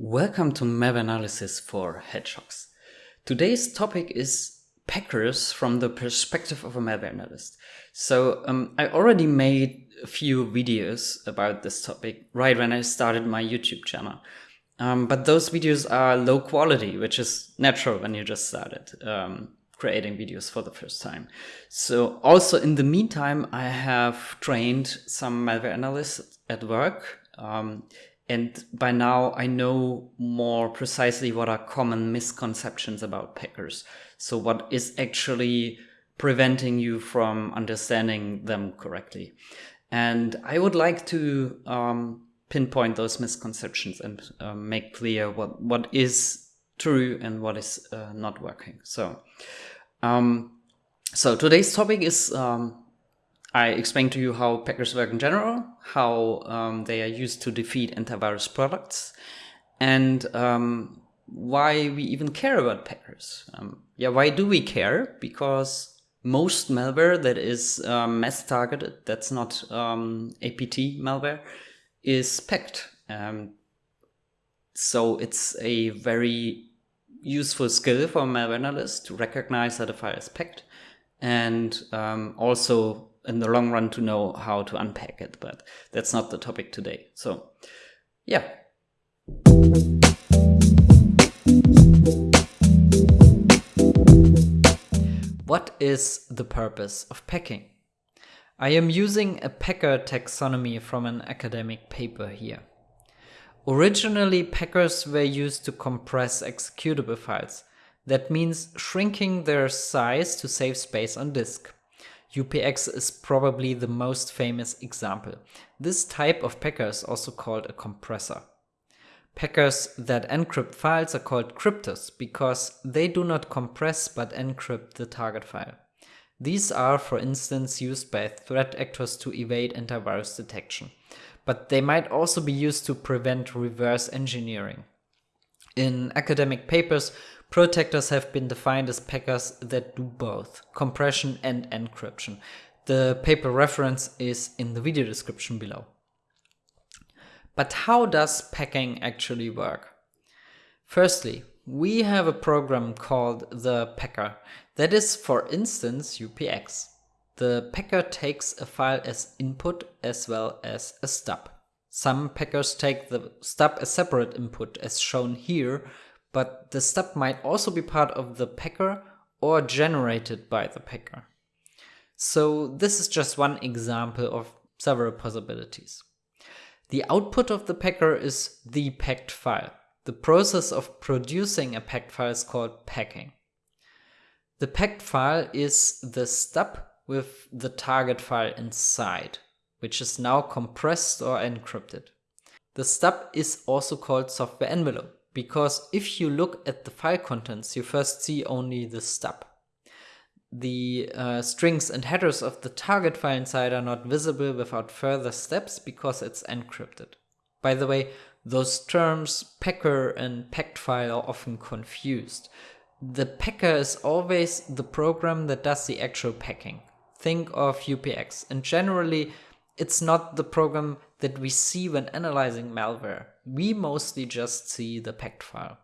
Welcome to malware analysis for hedgehogs. Today's topic is packers from the perspective of a malware analyst. So um, I already made a few videos about this topic right when I started my YouTube channel. Um, but those videos are low quality, which is natural when you just started um, creating videos for the first time. So also in the meantime, I have trained some malware analysts at work um, and by now I know more precisely what are common misconceptions about packers. So what is actually preventing you from understanding them correctly. And I would like to um, pinpoint those misconceptions and uh, make clear what, what is true and what is uh, not working. So, um, so today's topic is um, I explained to you how packers work in general, how um, they are used to defeat antivirus products, and um, why we even care about packers. Um, yeah, why do we care? Because most malware that is um, mass targeted, that's not um, APT malware, is packed. Um, so it's a very useful skill for malware analyst to recognize that a file is packed and also in the long run to know how to unpack it, but that's not the topic today. So yeah. What is the purpose of packing? I am using a packer taxonomy from an academic paper here. Originally, packers were used to compress executable files. That means shrinking their size to save space on disk. UPX is probably the most famous example. This type of packer is also called a compressor. Packers that encrypt files are called cryptors because they do not compress but encrypt the target file. These are, for instance, used by threat actors to evade antivirus detection, but they might also be used to prevent reverse engineering. In academic papers, Protectors have been defined as packers that do both compression and encryption. The paper reference is in the video description below. But how does packing actually work? Firstly, we have a program called the packer that is, for instance, UPX. The packer takes a file as input as well as a stub. Some packers take the stub as separate input as shown here but the stub might also be part of the packer or generated by the packer. So this is just one example of several possibilities. The output of the packer is the packed file. The process of producing a packed file is called packing. The packed file is the stub with the target file inside, which is now compressed or encrypted. The stub is also called software envelope because if you look at the file contents, you first see only the stub. The uh, strings and headers of the target file inside are not visible without further steps because it's encrypted. By the way, those terms packer and packed file are often confused. The packer is always the program that does the actual packing. Think of UPX and generally it's not the program that we see when analyzing malware. We mostly just see the packed file.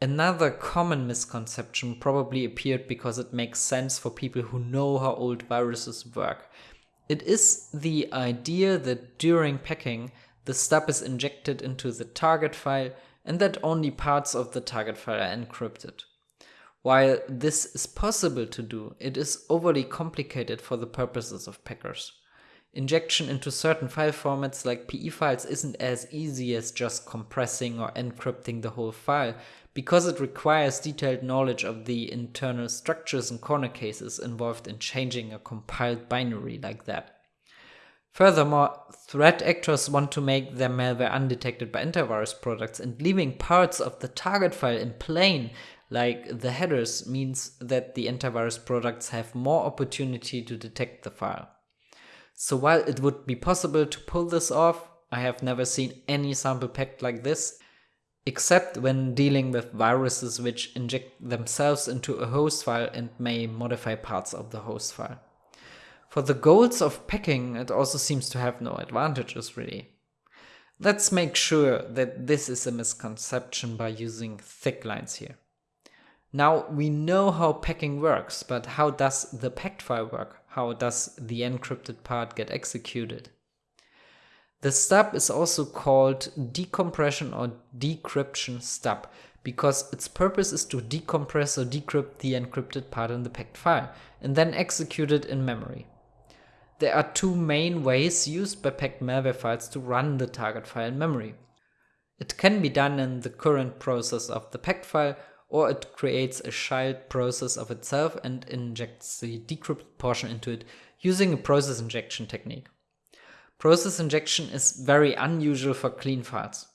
Another common misconception probably appeared because it makes sense for people who know how old viruses work. It is the idea that during packing, the stub is injected into the target file and that only parts of the target file are encrypted. While this is possible to do, it is overly complicated for the purposes of packers. Injection into certain file formats like PE files isn't as easy as just compressing or encrypting the whole file, because it requires detailed knowledge of the internal structures and corner cases involved in changing a compiled binary like that. Furthermore, threat actors want to make their malware undetected by antivirus products and leaving parts of the target file in plain, like the headers, means that the antivirus products have more opportunity to detect the file. So while it would be possible to pull this off, I have never seen any sample packed like this, except when dealing with viruses which inject themselves into a host file and may modify parts of the host file. For the goals of packing, it also seems to have no advantages really. Let's make sure that this is a misconception by using thick lines here. Now we know how packing works, but how does the packed file work? How does the encrypted part get executed? The stub is also called decompression or decryption stub because its purpose is to decompress or decrypt the encrypted part in the packed file and then execute it in memory. There are two main ways used by packed malware files to run the target file in memory. It can be done in the current process of the packed file or it creates a child process of itself and injects the decrypted portion into it using a process injection technique. Process injection is very unusual for clean files.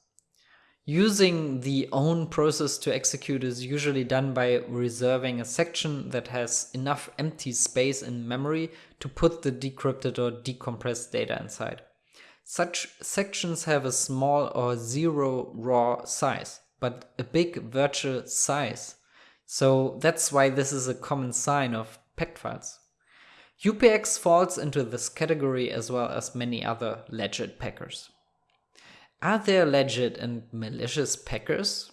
Using the own process to execute is usually done by reserving a section that has enough empty space in memory to put the decrypted or decompressed data inside. Such sections have a small or zero raw size, but a big virtual size. So that's why this is a common sign of packed files. UPX falls into this category as well as many other legit packers. Are there legit and malicious packers?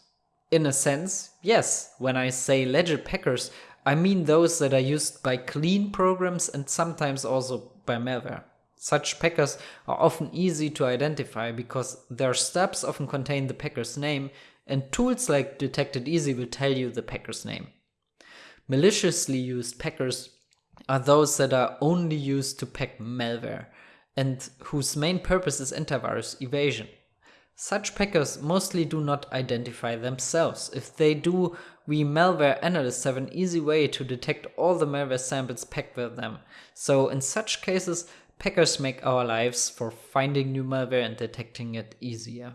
In a sense, yes. When I say legit packers, I mean those that are used by clean programs and sometimes also by malware. Such packers are often easy to identify because their stubs often contain the packer's name and tools like Detect It Easy will tell you the packer's name. Maliciously used packers are those that are only used to pack malware and whose main purpose is antivirus evasion. Such packers mostly do not identify themselves. If they do, we malware analysts have an easy way to detect all the malware samples packed with them. So in such cases, packers make our lives for finding new malware and detecting it easier.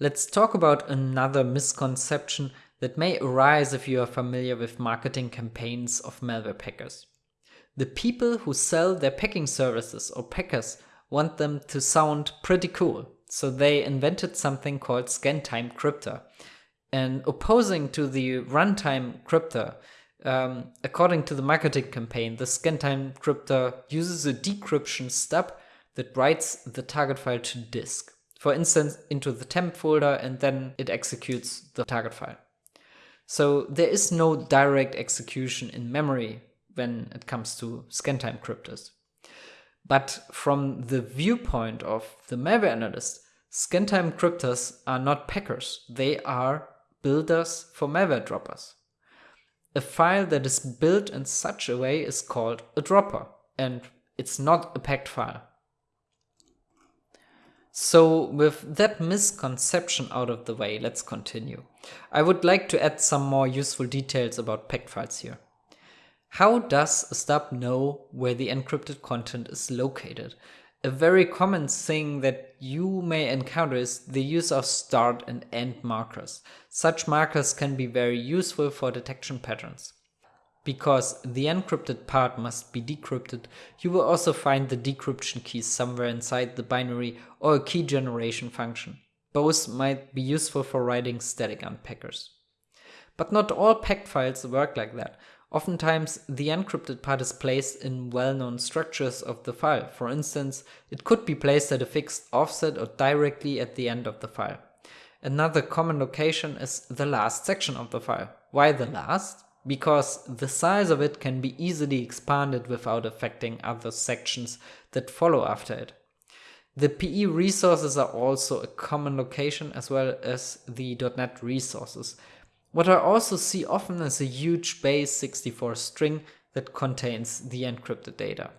Let's talk about another misconception that may arise if you are familiar with marketing campaigns of malware packers. The people who sell their packing services or packers want them to sound pretty cool. So they invented something called scan-time crypter. And opposing to the runtime crypter, um, according to the marketing campaign, the scan-time crypter uses a decryption stub that writes the target file to disk. For instance, into the temp folder and then it executes the target file. So there is no direct execution in memory when it comes to scan-time crypters. But from the viewpoint of the malware analyst, scan-time crypters are not packers. They are builders for malware droppers. A file that is built in such a way is called a dropper, and it's not a packed file. So with that misconception out of the way, let's continue. I would like to add some more useful details about packed files here. How does a stub know where the encrypted content is located? A very common thing that you may encounter is the use of start and end markers. Such markers can be very useful for detection patterns. Because the encrypted part must be decrypted, you will also find the decryption keys somewhere inside the binary or a key generation function. Both might be useful for writing static unpackers. But not all packed files work like that. Oftentimes, the encrypted part is placed in well-known structures of the file. For instance, it could be placed at a fixed offset or directly at the end of the file. Another common location is the last section of the file. Why the last? Because the size of it can be easily expanded without affecting other sections that follow after it. The PE resources are also a common location as well as the .NET resources. What I also see often is a huge base 64 string that contains the encrypted data.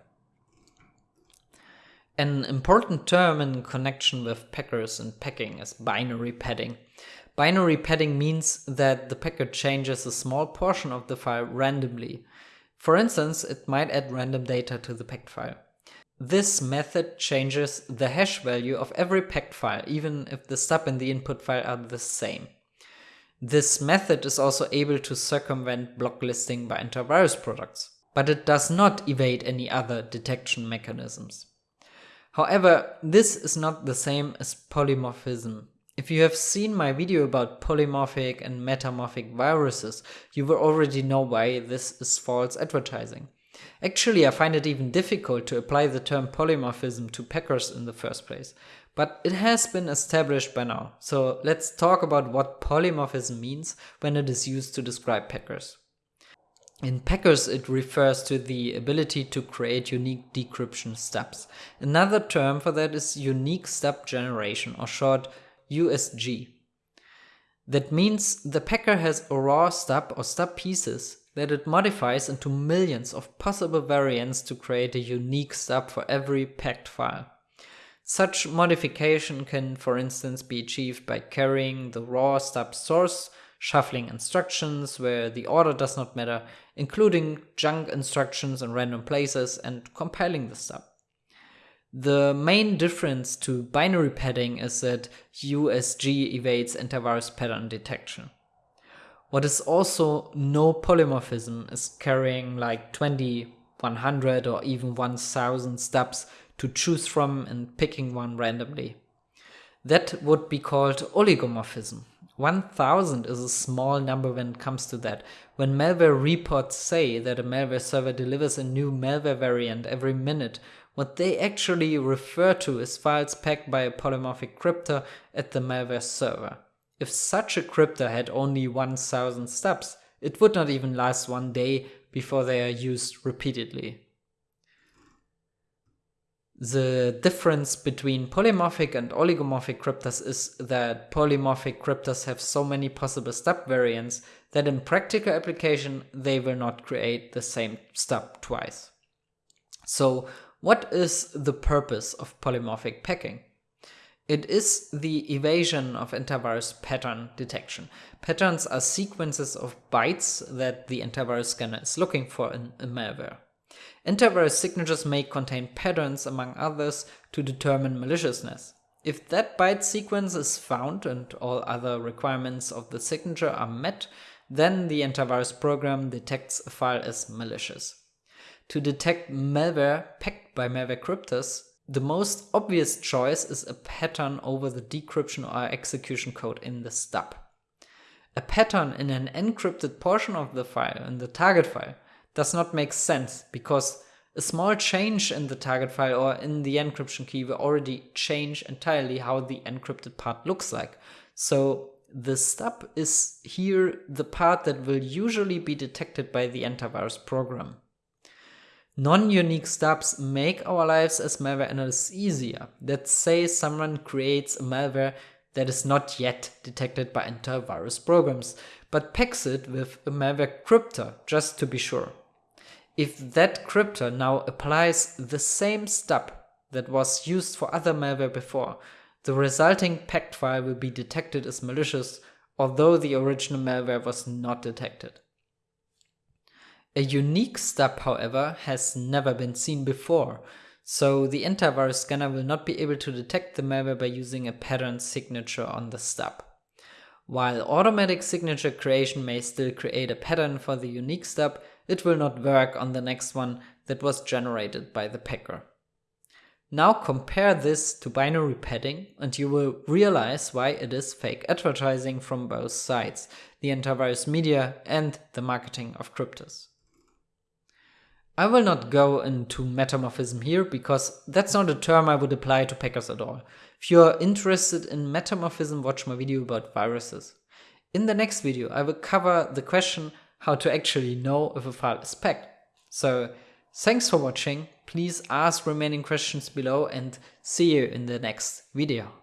An important term in connection with packers and packing is binary padding. Binary padding means that the packer changes a small portion of the file randomly. For instance, it might add random data to the packed file. This method changes the hash value of every packed file, even if the stub and the input file are the same. This method is also able to circumvent blocklisting by antivirus products, but it does not evade any other detection mechanisms. However, this is not the same as polymorphism. If you have seen my video about polymorphic and metamorphic viruses, you will already know why this is false advertising. Actually, I find it even difficult to apply the term polymorphism to packers in the first place. but it has been established by now. So let's talk about what polymorphism means when it is used to describe packers. In packers, it refers to the ability to create unique decryption stubs. Another term for that is unique stub generation, or short USG. That means the packer has a raw stub or stub pieces that it modifies into millions of possible variants to create a unique stub for every packed file. Such modification can for instance be achieved by carrying the raw stub source, shuffling instructions where the order does not matter, including junk instructions in random places and compiling the stub. The main difference to binary padding is that USG evades antivirus pattern detection. What is also no polymorphism is carrying like 20, 100 or even 1000 stubs to choose from and picking one randomly. That would be called oligomorphism. 1000 is a small number when it comes to that. When malware reports say that a malware server delivers a new malware variant every minute, what they actually refer to is files packed by a polymorphic crypter at the malware server. If such a crypter had only 1000 stubs, it would not even last one day before they are used repeatedly. The difference between polymorphic and oligomorphic cryptors is that polymorphic cryptors have so many possible stub variants that in practical application they will not create the same stub twice. So what is the purpose of polymorphic packing? It is the evasion of antivirus pattern detection. Patterns are sequences of bytes that the antivirus scanner is looking for in a malware. Antivirus signatures may contain patterns, among others, to determine maliciousness. If that byte sequence is found and all other requirements of the signature are met, then the antivirus program detects a file as malicious. To detect malware packed by malware cryptors, the most obvious choice is a pattern over the decryption or execution code in the stub. A pattern in an encrypted portion of the file, in the target file, does not make sense because a small change in the target file or in the encryption key will already change entirely how the encrypted part looks like. So the stub is here the part that will usually be detected by the antivirus program. Non-unique stubs make our lives as malware analysts easier. Let's say someone creates a malware that is not yet detected by antivirus programs, but packs it with a malware crypter just to be sure. If that crypter now applies the same stub that was used for other malware before, the resulting packed file will be detected as malicious, although the original malware was not detected. A unique stub, however, has never been seen before, so the antivirus scanner will not be able to detect the malware by using a pattern signature on the stub. While automatic signature creation may still create a pattern for the unique stub, it will not work on the next one that was generated by the packer. Now compare this to binary padding and you will realize why it is fake advertising from both sides, the antivirus media and the marketing of cryptos. I will not go into metamorphism here because that's not a term I would apply to packers at all. If you are interested in metamorphism, watch my video about viruses. In the next video, I will cover the question how to actually know if a file is packed. So thanks for watching, please ask remaining questions below and see you in the next video.